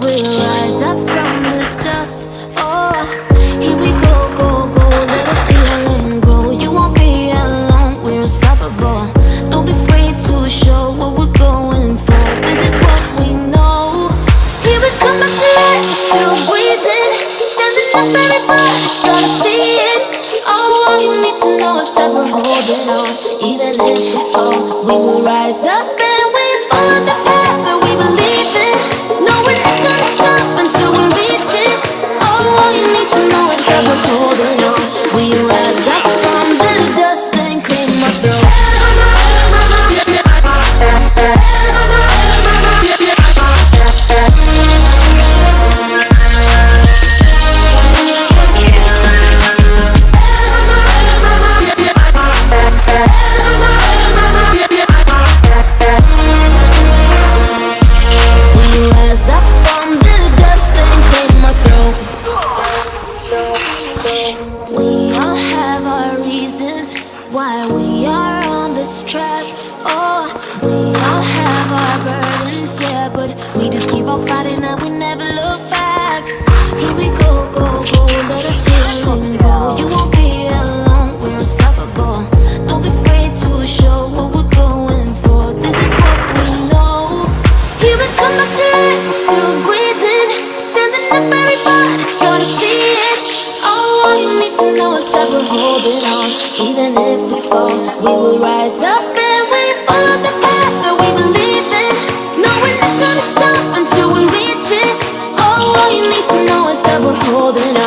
we'll rise up from the dust. Oh, here we go, go, go, let us heal and grow. You won't be alone, we're unstoppable. Don't be afraid to show what we're going for. This is what we know. Here we come still breathing, standing up, everybody's gotta see it. All you need to know is that we're holding on. Even if we fall, we are on this track. Oh, we all have our burdens, yeah, but we just keep on fighting and we never look back. Here we go, go, go, let us heal and grow. You won't be alone, we're unstoppable. Don't be afraid to show what we're going for. This is what we know. Here we come to life, we're still breathing, standing up, everybody's gonna see it. Oh, all you need to know is that we're holding on. Even if we holding